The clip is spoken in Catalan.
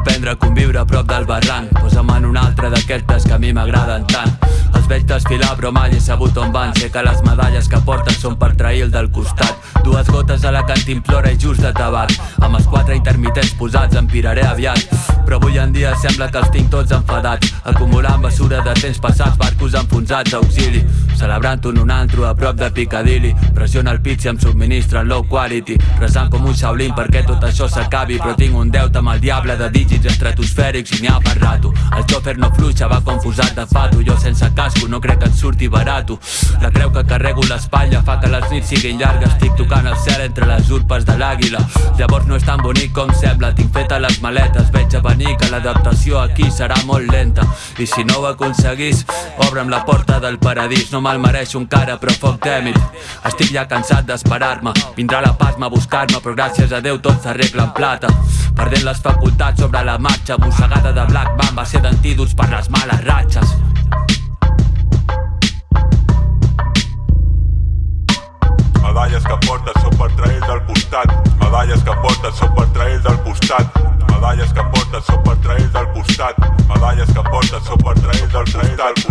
aprendre a conviure a prop del barranc. Posa'm en un altre d'aquestes que a mi m'agraden tant. Els veig desfilar però mai he sabut on van. Sé que les medalles que porten són per trair el del costat. Dues gotes a la cantimplora i just de tabac. Amb els quatre intermitents posats em piraré aviat. Però avui en dia sembla que els tinc tots enfadats. Acumulant basura de temps passats, barcos enfonsats, auxili Celebrant un un antro a prop de Piccadilly. Pressiona el pit si em subministren low quality. Resant com un Shaolin perquè tot això s'acabi. Però tinc un deute amb el diable de dígits estratosfèrics i n'hi ha per rato. El xòfer no fluixa, va confusat de fato. Jo sense casco no crec que et surti barato. La creu que carrego l'espatlla fa que les nits siguin llargues. Estic tocant el cel entre les urpes de l'àguila. Llavors no és tan bonic com sembla. Tinc fetes les maletes, veig a venir que l'adaptació aquí serà molt lenta. I si no ho aconseguís, obre'm la porta del paradís. No me'l mereixo encara però foc tèmid. Estic ja cansat d'esperar-me. Vindrà la pasma a buscar-me però gràcies a Déu tot s'arregla en plata. Perdent les facultats sobre la marxa Mossegada de Black Band va ser d'antídots per les males ratxes. Medalles que portes són per trair del costat. Medalles que portes són per trair del costat. Medalles que portes són per trair del costat. Medalles que portes són per trair del costat